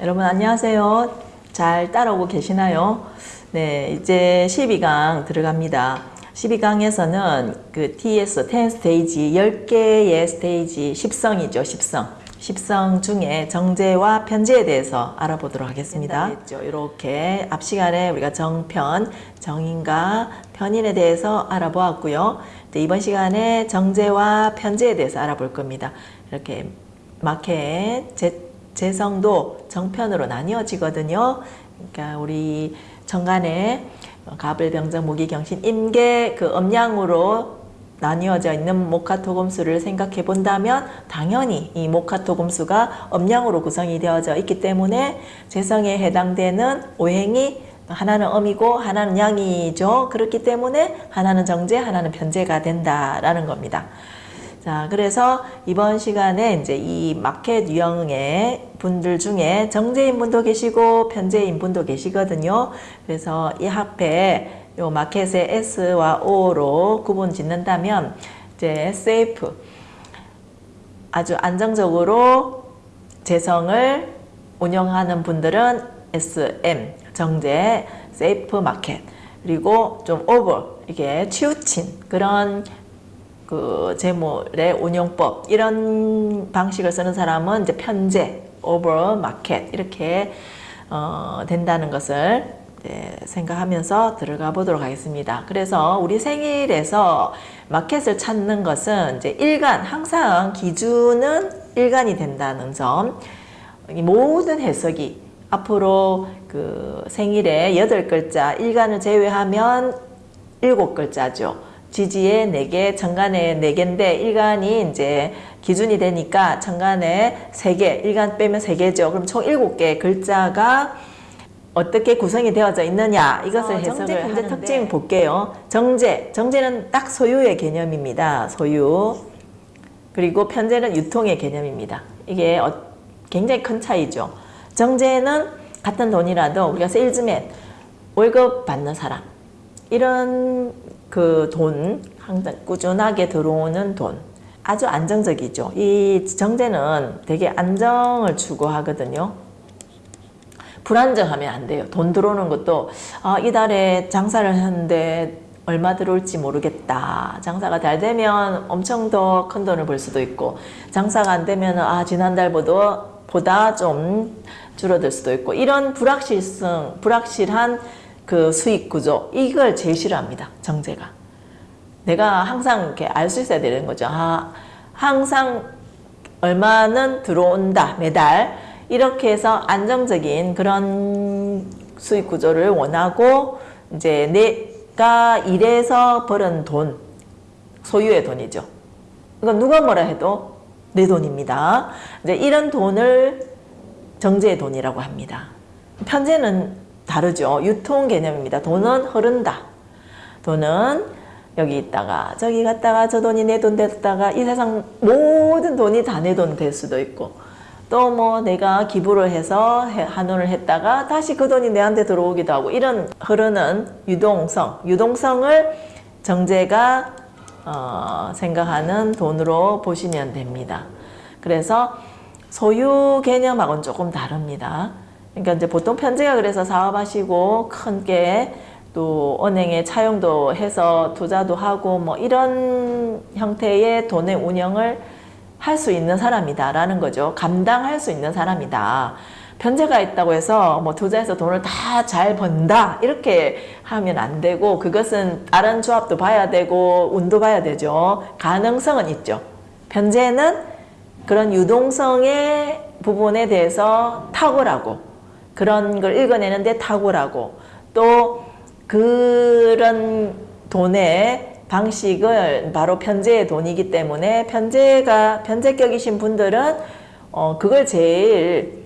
여러분 안녕하세요. 잘 따라오고 계시나요? 네, 이제 12강 들어갑니다. 12강에서는 그 TS, 10 스테이지, 10개의 스테이지, 10성이죠, 10성. 10성 중에 정제와 편제에 대해서 알아보도록 하겠습니다. 이렇게 앞 시간에 우리가 정편, 정인과 편인에 대해서 알아보았고요. 이번 시간에 정제와 편제에 대해서 알아볼 겁니다. 이렇게 마켓, 제, 재성도 정편으로 나뉘어지거든요. 그러니까 우리 정간에 가불병정 무기경신 임계 그 음양으로 나뉘어져 있는 목화토금수를 생각해 본다면 당연히 이 목화토금수가 음양으로 구성이 되어져 있기 때문에 재성에 해당되는 오행이 하나는 음이고 하나는 양이죠. 그렇기 때문에 하나는 정제, 하나는 편제가 된다라는 겁니다. 자, 그래서 이번 시간에 이제 이 마켓 유형의 분들 중에 정재인 분도 계시고 편재인 분도 계시거든요. 그래서 이 합에 요 마켓의 S와 O로 구분 짓는다면 이제 safe 아주 안정적으로 재성을 운영하는 분들은 SM 정재 safe market 그리고 좀 over 이게 치우친 그런 그 재물의 운용법 이런 방식을 쓰는 사람은 이제 편제 오버 마켓 이렇게 어, 된다는 것을 네, 생각하면서 들어가 보도록 하겠습니다. 그래서 우리 생일에서 마켓을 찾는 것은 이제 일간, 항상 기준은 일간이 된다는 점. 모든 해석이 앞으로 그 생일에 여덟 글자, 일간을 제외하면 일곱 글자죠. 지지에 네개 정간에 네개인데 일간이 이제 기준이 되니까 정간에 세개 일간 빼면 세개죠 그럼 총 일곱 개 글자가 어떻게 구성이 되어져 있느냐 이것을 어, 해석을 정제, 편제 특징 볼게요. 정제, 정제는 딱 소유의 개념입니다. 소유. 그리고 편제는 유통의 개념입니다. 이게 어, 굉장히 큰 차이죠. 정제는 같은 돈이라도 우리가 세일즈맨, 월급 받는 사람 이런 그 돈, 항상 꾸준하게 들어오는 돈 아주 안정적이죠. 이 정제는 되게 안정을 추구하거든요. 불안정하면 안 돼요. 돈 들어오는 것도 아, 이달에 장사를 했는데 얼마 들어올지 모르겠다. 장사가 잘 되면 엄청 더 큰 돈을 벌 수도 있고 장사가 안 되면 아 지난달보다 보다 좀 줄어들 수도 있고 이런 불확실성, 불확실한 그 수익 구조 이걸 제일 싫어합니다. 정제가. 내가 항상 이렇게 알 수 있어야 되는 거죠. 아, 항상 얼마는 들어온다 매달 이렇게 해서 안정적인 그런 수익 구조를 원하고 이제 내가 일해서 벌은 돈, 소유의 돈이죠. 이건 누가 뭐라 해도 내 돈입니다. 이제 이런 돈을 정제의 돈이라고 합니다. 편제는 다르죠. 유통 개념입니다. 돈은 흐른다. 돈은 여기 있다가 저기 갔다가 저 돈이 내 돈 됐다가 이 세상 모든 돈이 다 내 돈 될 수도 있고 또 뭐 내가 기부를 해서 한원을 했다가 다시 그 돈이 내한테 들어오기도 하고 이런 흐르는 유동성, 유동성을 정제가 어, 생각하는 돈으로 보시면 됩니다. 그래서 소유 개념하고는 조금 다릅니다. 그러니까 이제 보통 편제가 그래서 사업하시고 큰 게 또 은행에 차용도 해서 투자도 하고 뭐 이런 형태의 돈의 운영을 할 수 있는 사람이다 라는 거죠. 감당할 수 있는 사람이다. 편제가 있다고 해서 뭐 투자해서 돈을 다 잘 번다 이렇게 하면 안 되고 그것은 다른 조합도 봐야 되고 운도 봐야 되죠. 가능성은 있죠. 편제는 그런 유동성의 부분에 대해서 탁월하고 그런 걸 읽어내는데 탁월하고 또 그런 돈에 방식을 바로 편제의 돈이기 때문에 편제가 편제격이신 분들은 어 그걸 제일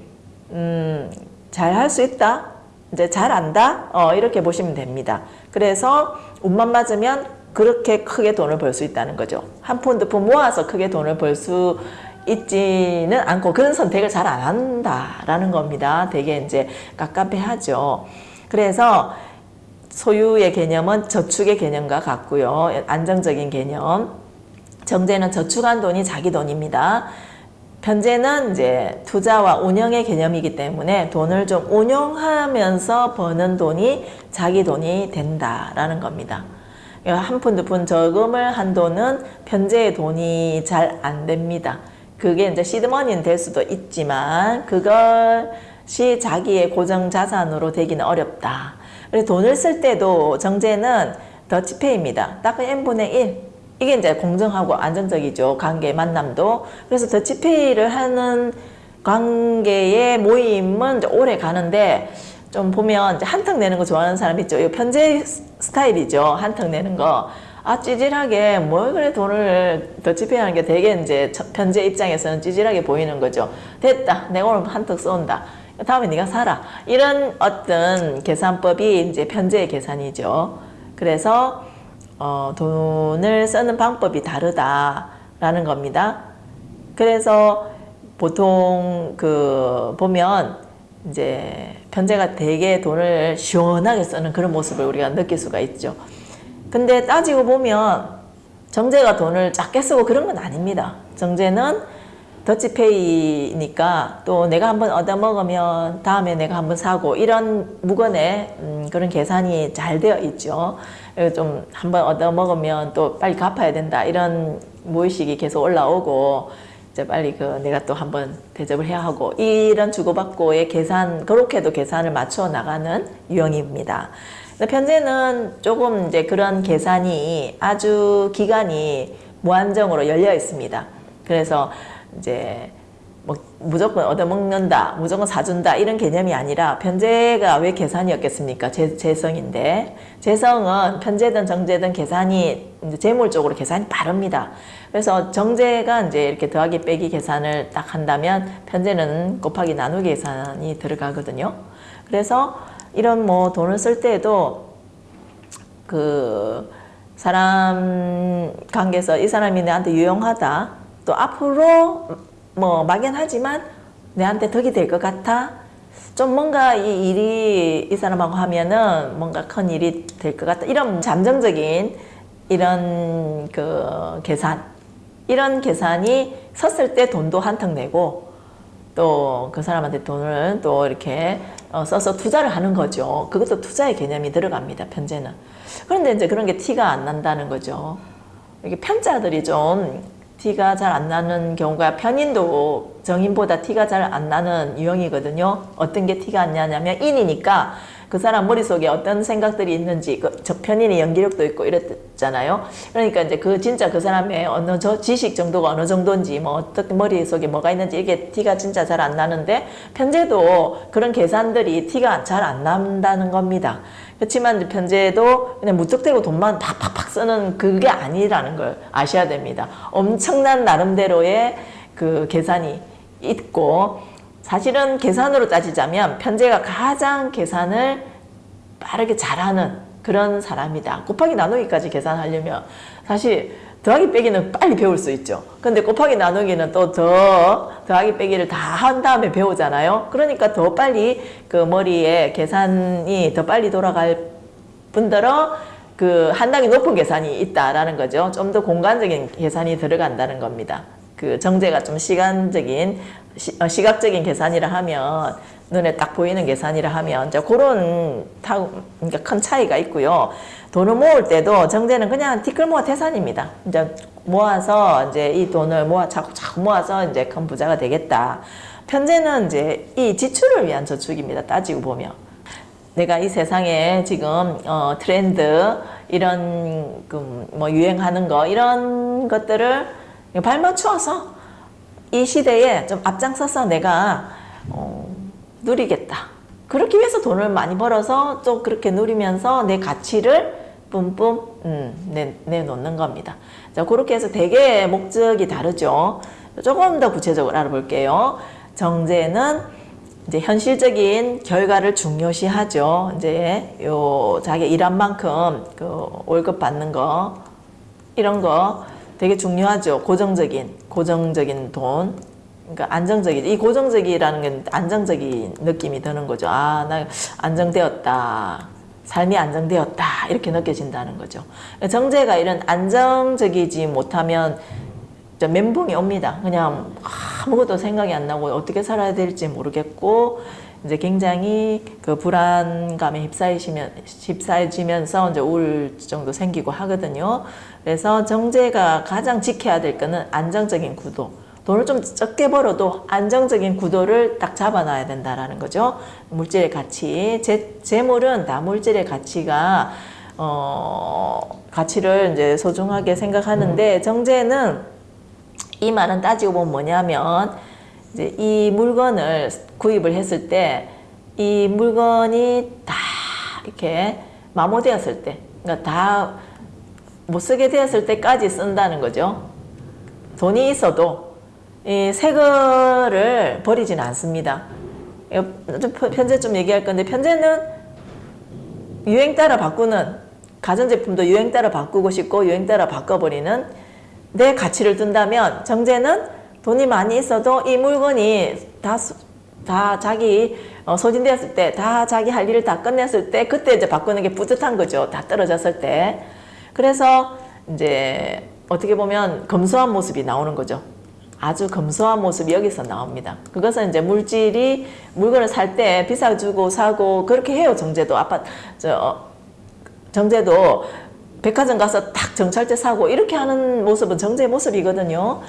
음, 잘 할 수 있다 이제 잘 안다 어 이렇게 보시면 됩니다. 그래서 운만 맞으면 그렇게 크게 돈을 벌 수 있다는 거죠. 한 푼 두 푼 모아서 크게 돈을 벌 수 있지는 않고 그런 선택을 잘 안 한다라는 겁니다 되게 이제 깝깝해하죠 그래서 소유의 개념은 저축의 개념과 같고요. 안정적인 개념. 정제는 저축한 돈이 자기 돈입니다. 편제는 이제 투자와 운영의 개념이기 때문에 돈을 좀 운용하면서 버는 돈이 자기 돈이 된다라는 겁니다. 한 푼, 두 푼 저금을 한 돈은 편제의 돈이 잘 안 됩니다. 그게 이제 시드머니는 될 수도 있지만 그것이 자기의 고정 자산으로 되기는 어렵다. 그래서 돈을 쓸 때도 정제는 더치페이입니다. 딱 n분의 1. 이게 이제 공정하고 안정적이죠. 관계 만남도. 그래서 더치페이를 하는 관계의 모임은 오래 가는데 좀 보면 한턱 내는 거 좋아하는 사람 있죠. 이 편제 스타일이죠. 한턱 내는 거. 아 찌질하게 뭘 그래 돈을 더치페이 하는 게 되게 이제 편제 입장에서는 찌질하게 보이는 거죠. 됐다. 내가 오늘 한턱 쏜다. 다음에 네가 사라. 이런 어떤 계산법이 이제 편제의 계산이죠. 그래서 어, 돈을 쓰는 방법이 다르다라는 겁니다. 그래서 보통 그 보면 이제 편제가 되게 돈을 시원하게 쓰는 그런 모습을 우리가 느낄 수가 있죠. 근데 따지고 보면 정제가 돈을 작게 쓰고 그런 건 아닙니다. 정제는 더치페이니까 또 내가 한번 얻어먹으면 다음에 내가 한번 사고 이런 무건의 음, 그런 계산이 잘 되어 있죠. 좀 한번 얻어먹으면 또 빨리 갚아야 된다 이런 무의식이 계속 올라오고 이제 빨리 그 내가 또 한번 대접을 해야 하고 이런 주고받고의 계산 그렇게도 계산을 맞춰 나가는 유형입니다. 편제는 조금 이제 그런 계산이 아주 기간이 무한정으로 열려 있습니다. 그래서 이제 뭐 무조건 얻어먹는다, 무조건 사준다 이런 개념이 아니라 편제가 왜 계산이었겠습니까? 재, 재성인데 재성은 편제든 정제든 계산이 이제 재물적으로 계산이 빠릅니다. 그래서 정제가 이제 이렇게 더하기 빼기 계산을 딱 한다면 편제는 곱하기 나누기 계산이 들어가거든요. 그래서 이런 뭐 돈을 쓸 때에도 그 사람 관계에서 이 사람이 내한테 유용하다 또 앞으로 뭐 막연하지만 내한테 덕이 될 것 같아 좀 뭔가 이 일이 이 사람하고 하면은 뭔가 큰 일이 될 것 같다 이런 잠정적인 이런 그 계산 이런 계산이 섰을 때 돈도 한턱 내고 또 그 사람한테 돈을 또 이렇게 어, 써서 투자를 하는 거죠. 그것도 투자의 개념이 들어갑니다. 편제는. 그런데 이제 그런 게 티가 안 난다는 거죠. 이게 편자들이 좀 티가 잘 안 나는 경우가 편인도 정인보다 티가 잘 안 나는 유형이거든요. 어떤 게 티가 안 나냐면 인이니까 그 사람 머릿속에 어떤 생각들이 있는지 그 저 편인의 연기력도 있고 이랬잖아요. 그러니까 이제 그 진짜 그 사람의 어느 저 지식 정도가 어느 정도인지 뭐 어떻게 머릿속에 뭐가 있는지 이게 티가 진짜 잘 안 나는데 편제도 그런 계산들이 티가 잘 안 난다는 겁니다. 그렇지만 편제도 그냥 무턱대고 돈만 팍팍팍 쓰는 그게 아니라는 걸 아셔야 됩니다. 엄청난 나름대로의 그 계산이 있고 사실은 계산으로 따지자면 편제가 가장 계산을 빠르게 잘하는 그런 사람이다. 곱하기 나누기까지 계산하려면 사실 더하기 빼기는 빨리 배울 수 있죠. 근데 곱하기 나누기는 또 더 더하기 빼기를 다 한 다음에 배우잖아요. 그러니까 더 빨리 그 머리에 계산이 더 빨리 돌아갈 뿐더러 그 한당이 높은 계산이 있다라는 거죠. 좀 더 공간적인 계산이 들어간다는 겁니다. 그 정제가 좀 시간적인 시, 어, 시각적인 계산이라 하면 눈에 딱 보이는 계산이라 하면 이제 그런 타, 그러니까 큰 차이가 있고요. 돈을 모을 때도 정제는 그냥 티끌 모아 태산입니다. 이제 모아서 이제 이 돈을 모아 자꾸 자꾸 모아서 이제 큰 부자가 되겠다. 편제는 이제 이 지출을 위한 저축입니다. 따지고 보면. 내가 이 세상에 지금 어, 트렌드 이런 그 뭐 유행하는 거 이런 것들을 발맞추어서 이 시대에 좀 앞장서서 내가 어, 누리겠다. 그렇기 위해서 돈을 많이 벌어서 또 그렇게 누리면서 내 가치를 뿜뿜 음, 내, 내놓는 겁니다. 자, 그렇게 해서 되게 목적이 다르죠. 조금 더 구체적으로 알아볼게요. 정제는 이제 현실적인 결과를 중요시하죠. 이제 요 자기 일한 만큼 그 월급 받는 거 이런 거 되게 중요하죠. 고정적인 고정적인 돈. 그러니까 안정적인 이 고정적이라는 게 안정적인 느낌이 드는 거죠. 아, 나 안정되었다. 삶이 안정되었다. 이렇게 느껴진다는 거죠. 정제가 이런 안정적이지 못하면 멘붕이 옵니다. 그냥 아무것도 생각이 안 나고 어떻게 살아야 될지 모르겠고 이제 굉장히 그 불안감에 휩싸이시면 휩싸여지면서 이제 우울증도 생기고 하거든요. 그래서 정제가 가장 지켜야 될 거는 안정적인 구도. 돈을 좀 적게 벌어도 안정적인 구도를 딱 잡아놔야 된다라는 거죠. 물질의 가치, 재, 재물은 다 물질의 가치가 어, 가치를 이제 소중하게 생각하는데 정제는 이 말은 따지고 보면 뭐냐면 이제 이 물건을 구입을 했을 때 이 물건이 다 이렇게 마모되었을 때, 그러니까 다 못 쓰게 되었을 때까지 쓴다는 거죠. 돈이 있어도 이 새 거를 버리지는 않습니다. 좀 편제 좀 얘기할 건데 편제는 유행 따라 바꾸는 가전제품도 유행 따라 바꾸고 싶고 유행 따라 바꿔버리는 내 가치를 둔다면 정제는 돈이 많이 있어도 이 물건이 다, 다 자기 어, 소진되었을 때, 다 자기 할 일을 다 끝냈을 때, 그때 이제 바꾸는 게 뿌듯한 거죠. 다 떨어졌을 때. 그래서 이제 어떻게 보면 검소한 모습이 나오는 거죠. 아주 검소한 모습이 여기서 나옵니다. 그것은 이제 물질이 물건을 살 때 비싸 주고 사고 그렇게 해요. 정제도 아파트 저 어, 정제도 백화점 가서 딱 정찰제 사고 이렇게 하는 모습은 정제의 모습이거든요.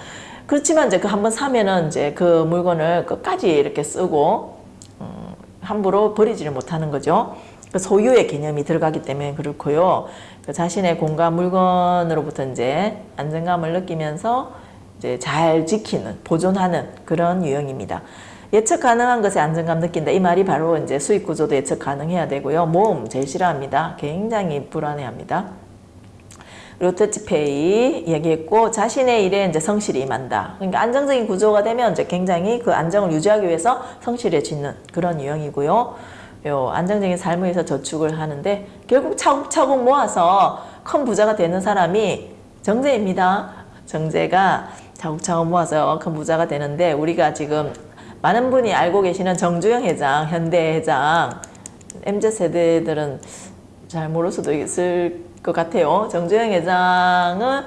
그렇지만 이제 그 한번 사면은 이제 그 물건을 끝까지 이렇게 쓰고 음, 함부로 버리지를 못하는 거죠. 그 소유의 개념이 들어가기 때문에 그렇고요. 그 자신의 공간 물건으로부터 이제 안정감을 느끼면서 이제 잘 지키는 보존하는 그런 유형입니다. 예측 가능한 것에 안정감 느낀다. 이 말이 바로 이제 수익 구조도 예측 가능해야 되고요. 모험 제일 싫어합니다. 굉장히 불안해합니다. 터치페이 얘기했고 자신의 일에 이제 성실히 임한다. 그러니까 안정적인 구조가 되면 이제 굉장히 그 안정을 유지하기 위해서 성실해지는 그런 유형이고요. 요 안정적인 삶을 위해서 저축을 하는데 결국 차곡차곡 모아서 큰 부자가 되는 사람이 정제입니다. 정제가 차곡차곡 모아서 큰 부자가 되는데 우리가 지금 많은 분이 알고 계시는 정주영 회장, 현대 회장, MZ 세대들은 잘 모를 수도 있을 것 같아요. 정주영 회장은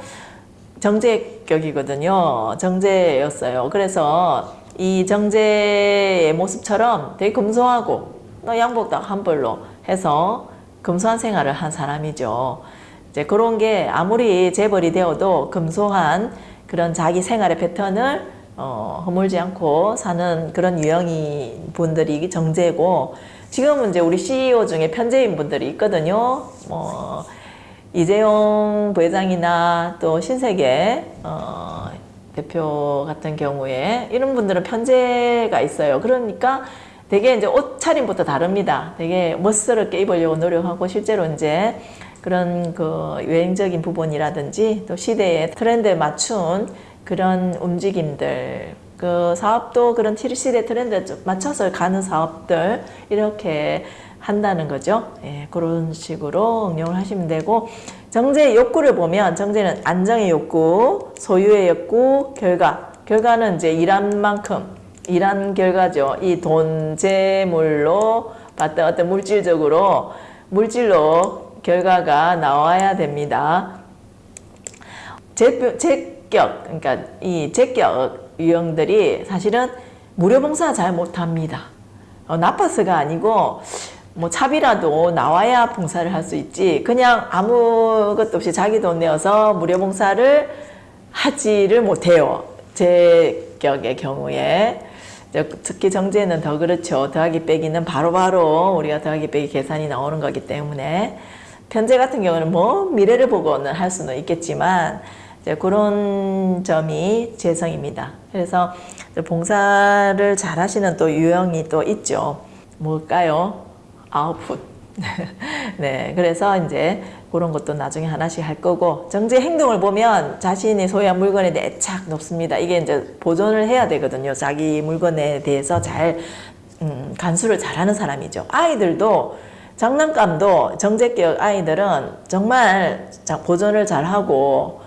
정제격이거든요. 정제였어요. 그래서 이 정제의 모습처럼 되게 검소하고 또 양복도 한 벌로 해서 검소한 생활을 한 사람이죠. 이제 그런 게 아무리 재벌이 되어도 검소한 그런 자기 생활의 패턴을 어, 허물지 않고 사는 그런 유형이 분들이 정제고 지금은 이제 우리 CEO 중에 편제인 분들이 있거든요. 뭐 이재용 부회장이나 또 신세계 어, 대표 같은 경우에 이런 분들은 편제가 있어요. 그러니까 되게 이제 옷차림부터 다릅니다. 되게 멋스럽게 입으려고 노력하고 실제로 이제 그런 그 유행적인 부분이라든지 또 시대의 트렌드에 맞춘 그런 움직임들 그 사업도 그런 시대 트렌드에 맞춰서 가는 사업들 이렇게 한다는 거죠. 예, 그런 식으로 응용을 하시면 되고 정제의 욕구를 보면 정제는 안정의 욕구, 소유의 욕구, 결과. 결과는 이제 일한 만큼 일한 결과죠. 이 돈, 재물로 봤던 어떤 물질적으로 물질로 결과가 나와야 됩니다. 제, 제격, 그러니까 이 제격 유형들이 사실은 무료 봉사 잘 못합니다. 어, 나빠서가 아니고 뭐 차비라도 나와야 봉사를 할 수 있지 그냥 아무것도 없이 자기 돈 내어서 무료 봉사를 하지를 못해요. 제 격의 경우에 특히 정제는 더 그렇죠. 더하기 빼기는 바로바로 바로 우리가 더하기 빼기 계산이 나오는 거기 때문에 편제 같은 경우는 뭐 미래를 보고는 할 수는 있겠지만 그런 점이 재성입니다. 그래서 봉사를 잘 하시는 또 유형이 또 있죠. 뭘까요? 아웃풋. 네, 그래서 이제 그런 것도 나중에 하나씩 할 거고 정제 행동을 보면 자신이 소유한 물건에 내착 높습니다. 이게 이제 보존을 해야 되거든요. 자기 물건에 대해서 잘 음, 간수를 잘하는 사람이죠. 아이들도 장난감도 정제격 아이들은 정말 보존을 잘하고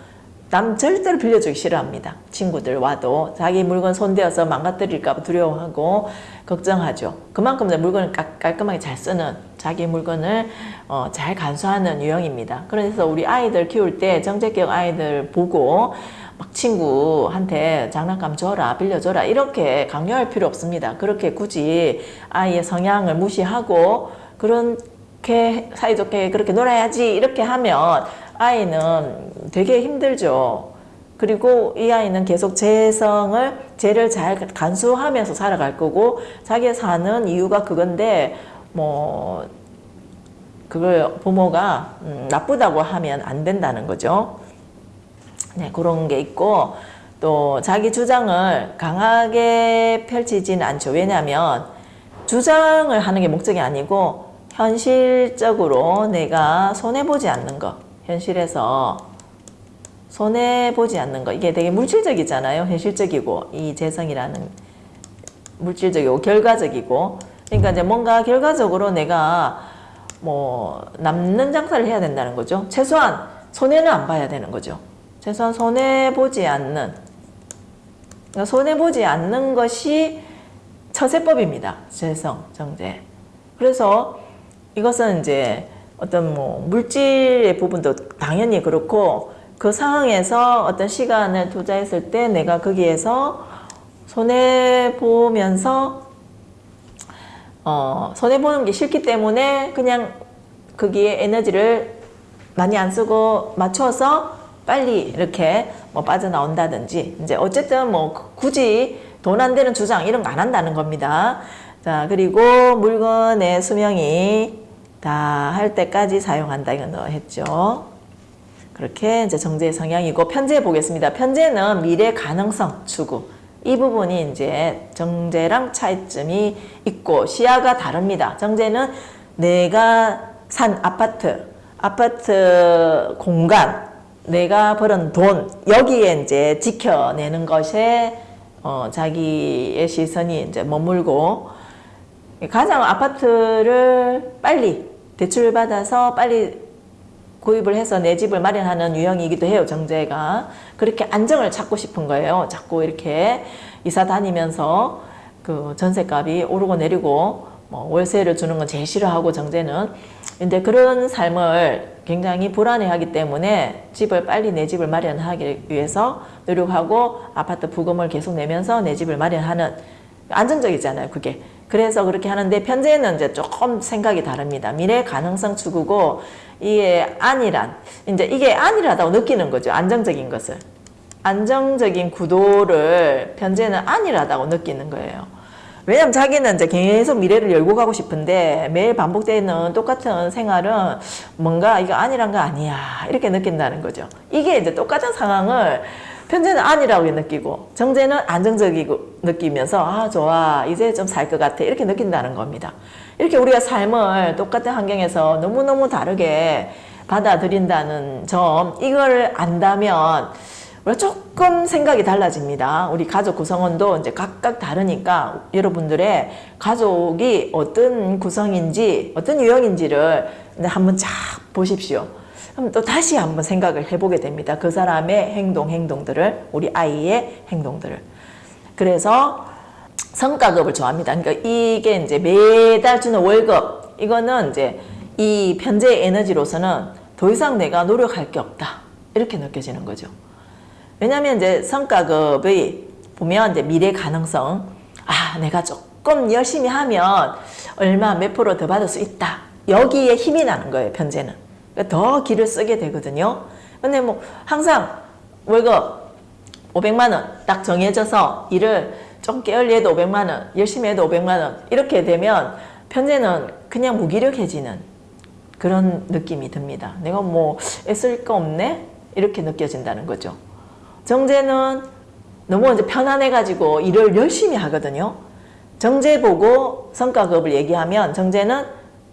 남 절대로 빌려주기 싫어합니다. 친구들 와도 자기 물건 손대어서 망가뜨릴까 두려워하고 걱정하죠. 그만큼 물건을 깔끔하게 잘 쓰는 자기 물건을 어, 잘 간수하는 유형입니다. 그래서 우리 아이들 키울 때 정제격 아이들 보고 막 친구한테 장난감 줘라, 빌려줘라, 이렇게 강요할 필요 없습니다. 그렇게 굳이 아이의 성향을 무시하고, 그렇게 사이좋게 그렇게 놀아야지, 이렇게 하면 아이는 되게 힘들죠. 그리고 이 아이는 계속 재성을, 죄를 잘 간수하면서 살아갈 거고, 자기가 사는 이유가 그건데, 뭐, 그걸 부모가 음, 나쁘다고 하면 안 된다는 거죠. 네, 그런 게 있고 또 자기 주장을 강하게 펼치진 않죠. 왜냐하면 주장을 하는 게 목적이 아니고 현실적으로 내가 손해보지 않는 거 현실에서 손해보지 않는 거 이게 되게 물질적이잖아요. 현실적이고 이 재성이라는 물질적이고 결과적이고 그러니까 이제 뭔가 결과적으로 내가 뭐 남는 장사를 해야 된다는 거죠. 최소한 손해는 안 봐야 되는 거죠. 최소한 손해 보지 않는 그러니까 손해 보지 않는 것이 처세법입니다. 재성 정제. 그래서 이것은 이제 어떤 뭐 물질의 부분도 당연히 그렇고 그 상황에서 어떤 시간을 투자했을 때 내가 거기에서 손해 보면서 어, 손해 보는 게 싫기 때문에 그냥 거기에 에너지를 많이 안 쓰고 맞춰서 빨리 이렇게 뭐 빠져나온다든지 이제 어쨌든 뭐 굳이 돈 안 되는 주장 이런 거 안 한다는 겁니다. 자 그리고 물건의 수명이 다 할 때까지 사용한다 이건 너 했죠. 그렇게 이제 정제의 성향이고 편제 보겠습니다. 편제는 미래 가능성 추구. 이 부분이 이제 정제랑 차이점이 있고 시야가 다릅니다. 정제는 내가 산 아파트, 아파트 공간, 내가 벌은 돈 여기에 이제 지켜내는 것에 어, 자기의 시선이 이제 머물고 가장 아파트를 빨리 대출을 받아서 빨리 구입을 해서 내 집을 마련하는 유형이기도 해요, 정제가. 그렇게 안정을 찾고 싶은 거예요. 자꾸 이렇게 이사 다니면서 그 전세값이 오르고 내리고 뭐 월세를 주는 건 제일 싫어하고 정제는. 근데 그런 삶을 굉장히 불안해하기 때문에 집을 빨리 내 집을 마련하기 위해서 노력하고 아파트 부금을 계속 내면서 내 집을 마련하는 안정적이잖아요, 그게. 그래서 그렇게 하는데 편제는 이제 조금 생각이 다릅니다. 미래 가능성 추구고 이게 안이란 이제 이게 안이라다고 느끼는 거죠. 안정적인 것을. 안정적인 구도를 편제는 안이라다고 느끼는 거예요. 왜냐면 자기는 이제 계속 미래를 열고 가고 싶은데 매일 반복되는 똑같은 생활은 뭔가 이거 아니란 거 아니야 이렇게 느낀다는 거죠. 이게 이제 똑같은 상황을 편제는 아니라고 느끼고 정제는 안정적이고 느끼면서 아 좋아 이제 좀 살 것 같아 이렇게 느낀다는 겁니다. 이렇게 우리가 삶을 똑같은 환경에서 너무너무 다르게 받아들인다는 점 이걸 안다면 우리가 조금 생각이 달라집니다. 우리 가족 구성원도 이제 각각 다르니까 여러분들의 가족이 어떤 구성인지 어떤 유형인지를 한번 쫙 보십시오. 그럼 또 다시 한번 생각을 해보게 됩니다. 그 사람의 행동, 행동들을, 우리 아이의 행동들을. 그래서 성과급을 좋아합니다. 그러니까 이게 이제 매달 주는 월급, 이거는 이제 이 편재의 에너지로서는 더 이상 내가 노력할 게 없다. 이렇게 느껴지는 거죠. 왜냐하면 이제 성과급이 보면 이제 미래 가능성, 아, 내가 조금 열심히 하면 얼마 몇 프로 더 받을 수 있다. 여기에 힘이 나는 거예요, 편재는. 그러니까 더 길을 쓰게 되거든요. 근데 뭐 항상 월급 500만 원 딱 정해져서 일을 좀 게을리 해도 500만 원, 열심히 해도 500만 원 이렇게 되면 편제는 그냥 무기력해지는 그런 느낌이 듭니다. 내가 뭐 애쓸 거 없네? 이렇게 느껴진다는 거죠. 정제는 너무 이제 편안해가지고 일을 열심히 하거든요. 정제 보고 성과급을 얘기하면 정제는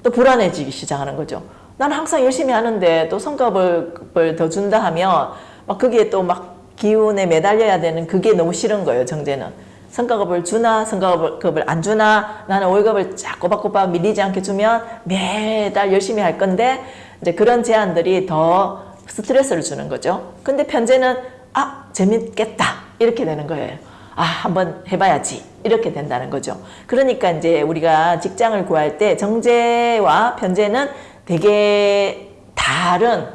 또 불안해지기 시작하는 거죠. 나는 항상 열심히 하는데 또 성과급을 더 준다 하면 막 거기에 또 막 기운에 매달려야 되는 그게 너무 싫은 거예요, 정제는. 성과급을 주나 성과급을 안 주나 나는 월급을 쫙 꼬박꼬박 밀리지 않게 주면 매달 열심히 할 건데 이제 그런 제안들이 더 스트레스를 주는 거죠. 근데 편제는 아 재밌겠다 이렇게 되는 거예요. 아 한번 해봐야지 이렇게 된다는 거죠. 그러니까 이제 우리가 직장을 구할 때 정제와 편제는 되게 다른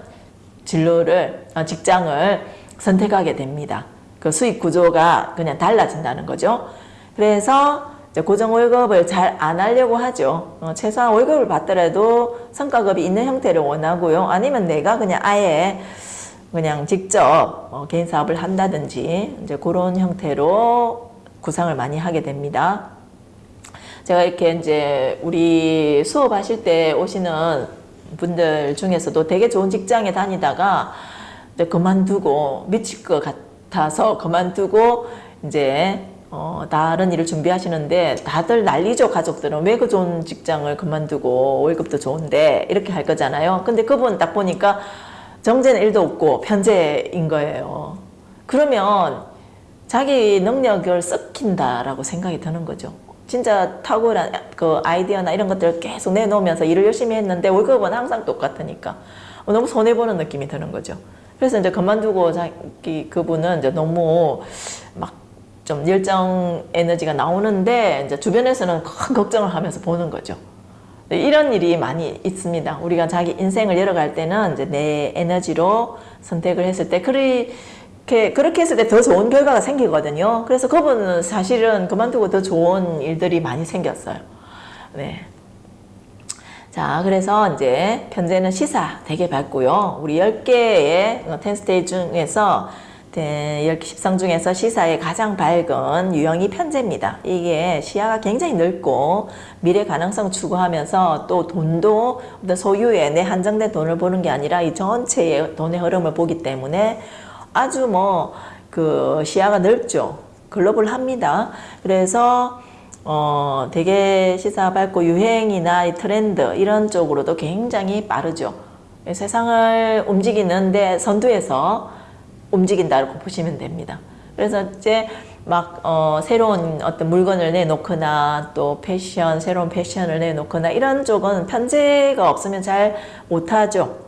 진로를 어, 직장을 선택하게 됩니다. 그 수익 구조가 그냥 달라진다는 거죠. 그래서 고정 월급을 잘 안 하려고 하죠. 어, 최소한 월급을 받더라도 성과급이 있는 형태를 원하고요. 아니면 내가 그냥 아예 그냥 직접 어, 개인 사업을 한다든지 이제 그런 형태로 구상을 많이 하게 됩니다. 제가 이렇게 이제 우리 수업하실 때 오시는 분들 중에서도 되게 좋은 직장에 다니다가 이제 그만두고 미칠 것 같아서 그만두고 이제 어, 다른 일을 준비하시는데 다들 난리죠 가족들은. 왜 그 좋은 직장을 그만두고 월급도 좋은데 이렇게 할 거잖아요. 근데 그분 딱 보니까 정제는 일도 없고 편제인 거예요. 그러면 자기 능력을 썩힌다라고 생각이 드는 거죠 진짜 탁월한 그 아이디어나 이런 것들을 계속 내놓으면서 일을 열심히 했는데 월급은 항상 똑같으니까 너무 손해보는 느낌이 드는 거죠 그래서 이제 그만두고 자기 그분은 이제 너무 막 좀 열정 에너지가 나오는데 이제 주변에서는 큰 걱정을 하면서 보는 거죠. 이런 일이 많이 있습니다. 우리가 자기 인생을 열어갈 때는 이제 내 에너지로 선택을 했을 때 그 렇게 그렇게 했을 때 더 좋은 결과가 생기거든요. 그래서 그분은 사실은 그만두고 더 좋은 일들이 많이 생겼어요. 네. 자, 그래서 이제 편제는 시사 되게 밝고요. 우리 10개의 텐스테이 중에서 10상 중에서 시사의 가장 밝은 유형이 편제입니다. 이게 시야가 굉장히 넓고 미래 가능성 추구하면서 또 돈도 소유의 내 한정된 돈을 보는 게 아니라 이 전체의 돈의 흐름을 보기 때문에 아주 뭐 그 시야가 넓죠. 글로벌합니다. 그래서 어 되게 시사 밝고 유행이나 이 트렌드 이런 쪽으로도 굉장히 빠르죠. 세상을 움직이는데 선두에서 움직인다고 보시면 됩니다. 그래서 이제 막 어, 새로운 어떤 물건을 내놓거나 또 패션, 새로운 패션을 내놓거나 이런 쪽은 편제가 없으면 잘 못하죠.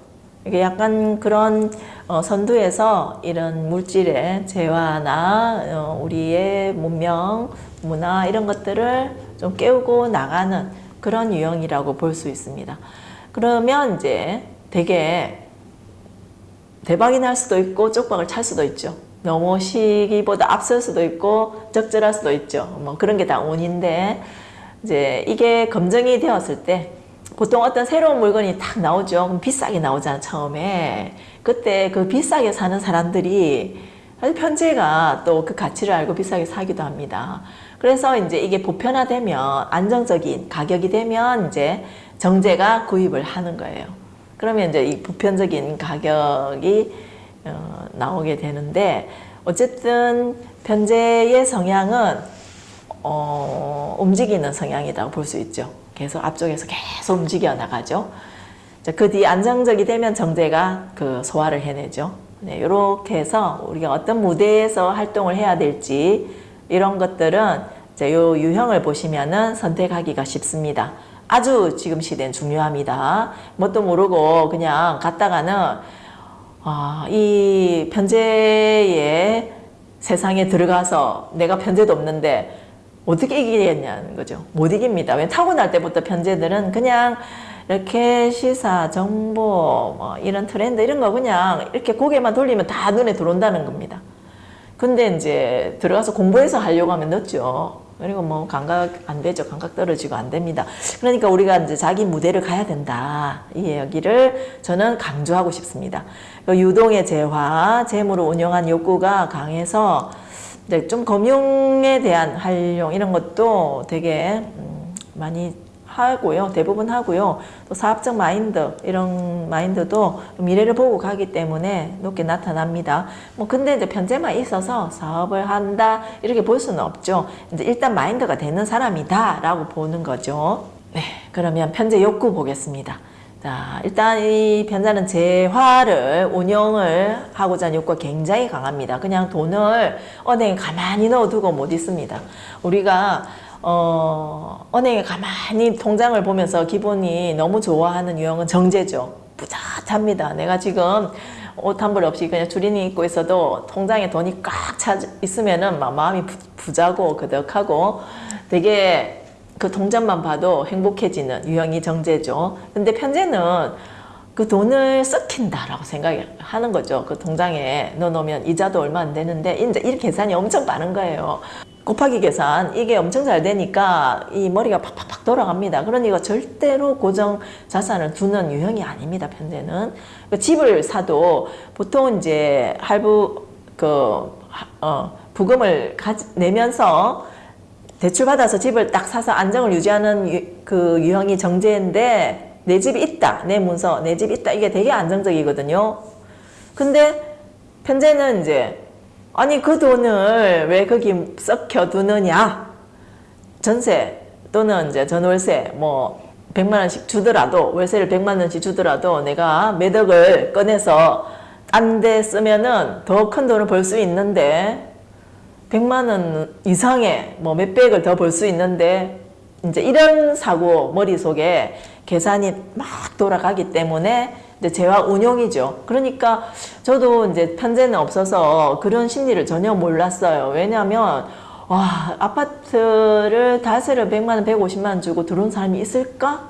이게 약간 그런 어, 선두에서 이런 물질의 재화나 어, 우리의 문명, 문화 이런 것들을 좀 깨우고 나가는 그런 유형이라고 볼 수 있습니다. 그러면 이제 되게 대박이 날 수도 있고 쪽박을 찰 수도 있죠. 너무 시기보다 앞설 수도 있고 적절할 수도 있죠. 뭐 그런 게 다 운인데 이제 이게 검증이 되었을 때 보통 어떤 새로운 물건이 딱 나오죠. 그럼 비싸게 나오잖아 처음에. 그때 그 비싸게 사는 사람들이 편제가 또 그 가치를 알고 비싸게 사기도 합니다. 그래서 이제 이게 보편화되면 안정적인 가격이 되면 이제 정제가 구입을 하는 거예요. 그러면 이제 이 보편적인 가격이 어, 나오게 되는데 어쨌든 변제의 성향은 어, 움직이는 성향이라고 볼 수 있죠. 계속 앞쪽에서 계속 움직여 나가죠. 그 뒤 안정적이 되면 정제가 그 소화를 해내죠. 네, 이렇게 해서 우리가 어떤 무대에서 활동을 해야 될지 이런 것들은 이제 요 유형을 보시면은 선택하기가 쉽습니다. 아주 지금 시대는 중요합니다. 뭣도 모르고 그냥 갔다가는 아, 이 편제의 세상에 들어가서 내가 편제도 없는데 어떻게 이기겠냐는 거죠. 못 이깁니다. 왜 타고날 때부터 편제들은 그냥 이렇게 시사, 정보, 뭐 이런 트렌드 이런 거 그냥 이렇게 고개만 돌리면 다 눈에 들어온다는 겁니다. 근데 이제 들어가서 공부해서 하려고 하면 늦죠. 그리고 뭐 감각 안 되죠. 감각 떨어지고 안 됩니다. 그러니까 우리가 이제 자기 무대를 가야 된다. 이 여기를 저는 강조하고 싶습니다. 그 유동의 재화, 재물을 운영한 욕구가 강해서 이제 좀 금융에 대한 활용 이런 것도 되게 음, 많이 하고요. 대부분 하고요. 또 사업적 마인드 이런 마인드도 미래를 보고 가기 때문에 높게 나타납니다. 뭐 근데 이제 편제만 있어서 사업을 한다 이렇게 볼 수는 없죠. 이제 일단 마인드가 되는 사람이다 라고 보는 거죠. 네, 그러면 편제 욕구 보겠습니다. 자, 일단 이 편자는 재화를 운영을 하고자 하는 욕구가 굉장히 강합니다. 그냥 돈을 은행에 가만히 넣어두고 못 있습니다. 우리가 어, 은행에 가만히 통장을 보면서 기분이 너무 좋아하는 유형은 정제죠. 뿌듯합니다. 내가 지금 옷 한 벌 없이 그냥 주린이 입고 있어도 통장에 돈이 꽉 차 있으면은 막 마음이 부, 자고 그득하고 되게 그 통장만 봐도 행복해지는 유형이 정제죠. 근데 편제는 그 돈을 썩힌다라고 생각하는 거죠. 그 통장에 넣어놓으면 이자도 얼마 안 되는데 이제 이 계산이 엄청 많은 거예요. 곱하기 계산 이게 엄청 잘 되니까 이 머리가 팍팍팍 돌아갑니다. 그러니까 절대로 고정 자산을 두는 유형이 아닙니다. 편제는 그 집을 사도 보통 이제 할부 그 어, 부금을 가지, 내면서 대출 받아서 집을 딱 사서 안정을 유지하는 유, 그 유형이 정제인데 내 집이 있다 내 문서 내 집이 있다 이게 되게 안정적이거든요. 근데 편제는 이제 아니 그 돈을 왜 거기 썩혀 두느냐 전세 또는 이제 전월세 뭐 100만 원씩 주더라도 월세를 100만 원씩 주더라도 내가 매덕을 꺼내서 딴 데 쓰면은 더 큰 돈을 벌 수 있는데 100만 원 이상의 뭐 몇백을 더 벌 수 있는데 이제 이런 사고 머릿속에 계산이 막 돌아가기 때문에 이제 재화 운용이죠. 그러니까 저도 이제 편제는 없어서 그런 심리를 전혀 몰랐어요. 왜냐하면 와 아파트를 다세를 100만 원, 150만 원 주고 들어온 사람이 있을까?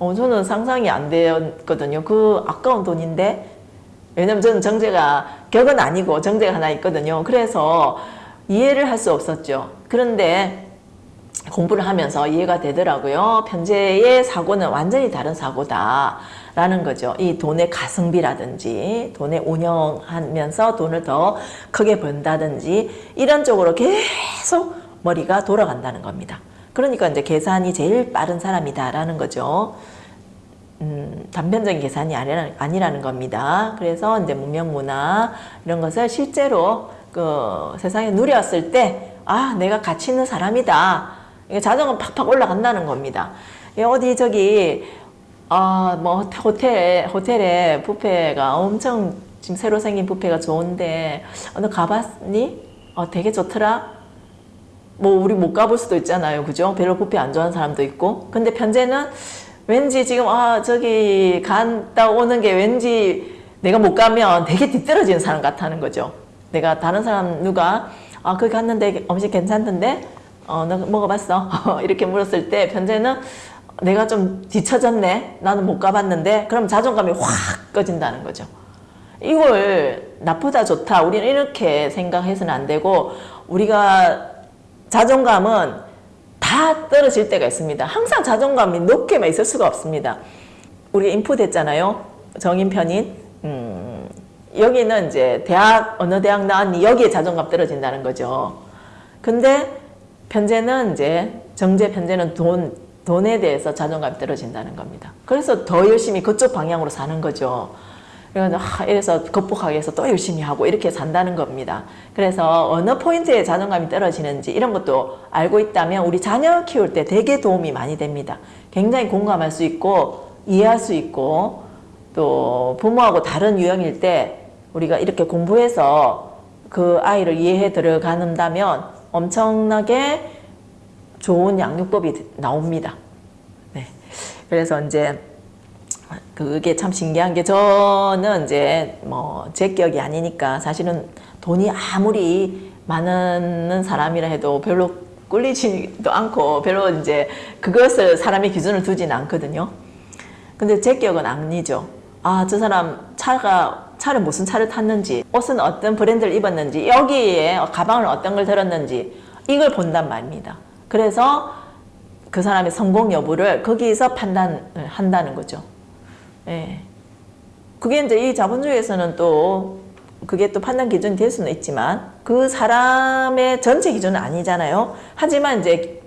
어, 저는 상상이 안 되었거든요. 그 아까운 돈인데 왜냐면 저는 정제가 격은 아니고 정제가 하나 있거든요. 그래서 이해를 할 수 없었죠. 그런데 공부를 하면서 이해가 되더라고요. 편제의 사고는 완전히 다른 사고다 라는 거죠. 이 돈의 가성비라든지 돈의 운영하면서 돈을 더 크게 번다든지 이런 쪽으로 계속 머리가 돌아간다는 겁니다. 그러니까 이제 계산이 제일 빠른 사람이다라는 거죠. 음, 단편적인 계산이 아니라는, 아니라는 겁니다. 그래서 이제 문명 문화 이런 것을 실제로 그 세상에 누렸을 때, 아, 내가 가치 있는 사람이다. 이게 자존감 팍팍 올라간다는 겁니다. 어디 저기, 아, 뭐 호텔, 호텔에 뷔페가 엄청 지금 새로 생긴 뷔페가 좋은데, 어, 너 가봤니? 어, 되게 좋더라? 뭐 우리 못 가볼 수도 있잖아요. 그죠? 별로 뷔페 안 좋아하는 사람도 있고. 근데 편제는 왠지 지금 아 저기 갔다 오는 게 왠지 내가 못 가면 되게 뒤떨어지는 사람 같다는 거죠. 내가 다른 사람 누가 아 거기 갔는데 음식 괜찮던데 어 너 먹어봤어 이렇게 물었을 때 편제는 내가 좀 뒤처졌네 나는 못 가봤는데 그럼 자존감이 확 꺼진다는 거죠. 이걸 나쁘다 좋다 우리는 이렇게 생각해서는 안 되고 우리가 자존감은 다 떨어질 때가 있습니다. 항상 자존감이 높게만 있을 수가 없습니다. 우리 인풋 했잖아요. 정인 편인. 음, 여기는 이제 대학, 어느 대학 나왔니? 여기에 자존감 떨어진다는 거죠. 근데 편제는 이제, 정제 편제는 돈, 돈에 대해서 자존감이 떨어진다는 겁니다. 그래서 더 열심히 그쪽 방향으로 사는 거죠. 그래서 극복하기 위해서 또 열심히 하고 이렇게 산다는 겁니다. 그래서 어느 포인트에 자존감이 떨어지는지 이런 것도 알고 있다면 우리 자녀 키울 때 되게 도움이 많이 됩니다. 굉장히 공감할 수 있고 이해할 수 있고 또 부모하고 다른 유형일 때 우리가 이렇게 공부해서 그 아이를 이해해 들어간다면 엄청나게 좋은 양육법이 나옵니다. 네. 그래서 이제 그게 참 신기한 게 저는 이제 뭐 제 기억이 아니니까 사실은 돈이 아무리 많은 사람이라 해도 별로 꿀리지도 않고 별로 이제 그것을 사람의 기준을 두지는 않거든요. 근데 제 기억은 아니죠. 아, 저 사람 차가 차를 무슨 차를 탔는지, 옷은 어떤 브랜드를 입었는지, 여기에 가방을 어떤 걸 들었는지 이걸 본단 말입니다. 그래서 그 사람의 성공 여부를 거기에서 판단을 한다는 거죠. 예. 그게 이제 이 자본주의에서는 또 그게 또 판단 기준이 될 수는 있지만 그 사람의 전체 기준은 아니잖아요. 하지만 이제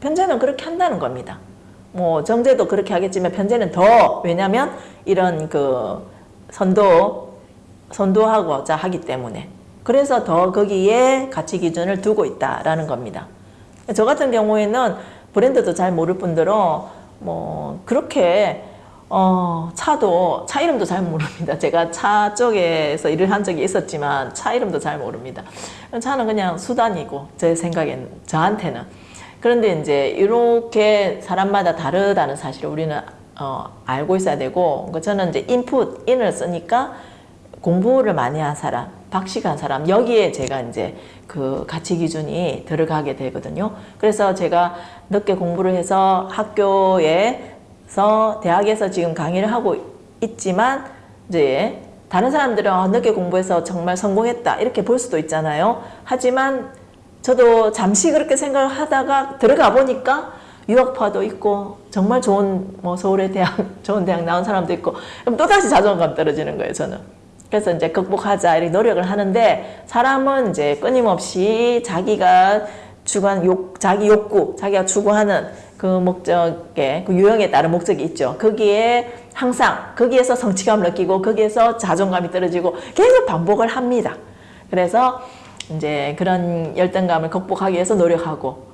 편제는 그렇게 한다는 겁니다. 뭐 정제도 그렇게 하겠지만 편제는 더 왜냐하면 이런 그 선도 선도하고자 하기 때문에 그래서 더 거기에 가치 기준을 두고 있다라는 겁니다. 저 같은 경우에는 브랜드도 잘 모를 뿐더러 뭐 그렇게 어, 차도, 차 이름도 잘 모릅니다. 제가 차 쪽에서 일을 한 적이 있었지만 차 이름도 잘 모릅니다. 차는 그냥 수단이고, 제 생각엔, 저한테는. 그런데 이제 이렇게 사람마다 다르다는 사실을 우리는 어, 알고 있어야 되고, 그 저는 이제 인풋, 인을 쓰니까 공부를 많이 한 사람, 박식한 사람, 여기에 제가 이제 그 가치 기준이 들어가게 되거든요. 그래서 제가 늦게 공부를 해서 학교에 서 대학에서 지금 강의를 하고 있지만 이제 다른 사람들은 아, 늦게 공부해서 정말 성공했다 이렇게 볼 수도 있잖아요. 하지만 저도 잠시 그렇게 생각을 하다가 들어가 보니까 유학파도 있고 정말 좋은 뭐 서울의 대학 좋은 대학 나온 사람도 있고 그럼 또 다시 자존감 떨어지는 거예요 저는. 그래서 이제 극복하자 이렇게 노력을 하는데 사람은 이제 끊임없이 자기가 추구한 욕 자기 욕구 자기가 추구하는 그 목적에 그 유형에 따른 목적이 있죠. 거기에 항상 거기에서 성취감을 느끼고 거기에서 자존감이 떨어지고 계속 반복을 합니다. 그래서 이제 그런 열등감을 극복하기 위해서 노력하고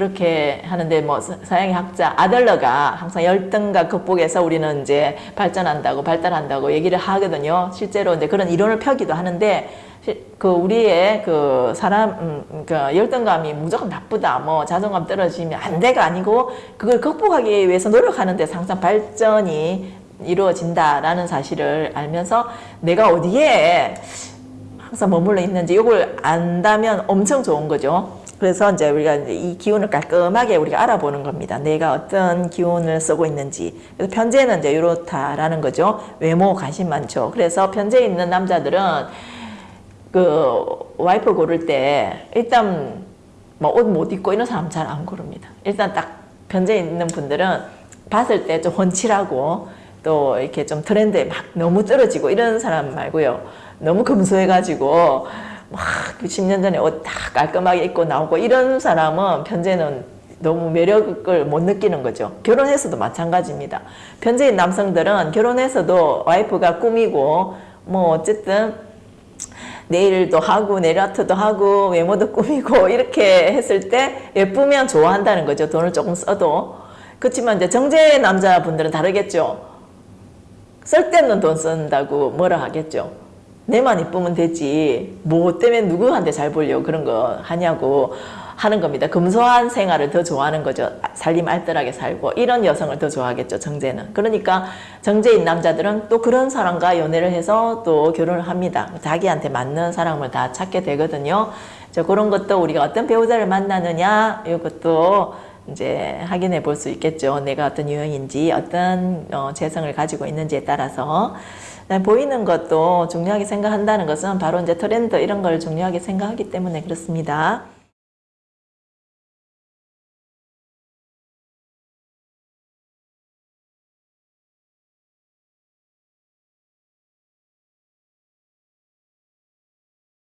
그렇게 하는데 뭐 사- 서양의 학자 아들러가 항상 열등감 극복해서 우리는 이제 발전한다고 발달한다고 얘기를 하거든요. 실제로 이제 그런 이론을 펴기도 하는데 시- 그 우리의 그 사람 음, 그 열등감이 무조건 나쁘다 뭐 자존감 떨어지면 안 돼가 아니고 그걸 극복하기 위해서 노력하는 데서 항상 발전이 이루어진다라는 사실을 알면서 내가 어디에 항상 머물러 있는지 이걸 안다면 엄청 좋은 거죠. 그래서 이제 우리가 이 기운을 깔끔하게 우리가 알아보는 겁니다. 내가 어떤 기운을 쓰고 있는지. 그래서 편제는 이제 이렇다라는 거죠. 외모 관심 많죠. 그래서 편제 있는 남자들은 그 와이프 고를 때 일단 뭐 옷 못 입고 이런 사람 잘 안 고릅니다. 일단 딱 편제 있는 분들은 봤을 때 좀 훤칠하고 또 이렇게 좀 트렌드에 막 너무 떨어지고 이런 사람 말고요. 너무 금소해가지고 막 10년 전에 옷 다 깔끔하게 입고 나오고 이런 사람은 편제는 너무 매력을 못 느끼는 거죠. 결혼해서도 마찬가지입니다. 편제인 남성들은 결혼해서도 와이프가 꾸미고 뭐 어쨌든 네일도 하고 네일 아트도 하고 외모도 꾸미고 이렇게 했을 때 예쁘면 좋아한다는 거죠. 돈을 조금 써도. 그렇지만 이제 정제 남자분들은 다르겠죠. 쓸데없는 돈 쓴다고 뭐라 하겠죠. 내만 이쁘면 되지. 뭐 때문에 누구한테 잘 보려고 그런 거 하냐고 하는 겁니다. 금소한 생활을 더 좋아하는 거죠. 살림 알뜰하게 살고 이런 여성을 더 좋아하겠죠. 정제는. 그러니까 정제인 남자들은 또 그런 사람과 연애를 해서 또 결혼을 합니다. 자기한테 맞는 사람을 다 찾게 되거든요. 저 그런 것도 우리가 어떤 배우자를 만나느냐 이것도 이제 확인해 볼 수 있겠죠. 내가 어떤 유형인지 어떤 어, 재성을 가지고 있는지에 따라서 보이는 것도 중요하게 생각한다는 것은 바로 이제 트렌드 이런 걸 중요하게 생각하기 때문에 그렇습니다.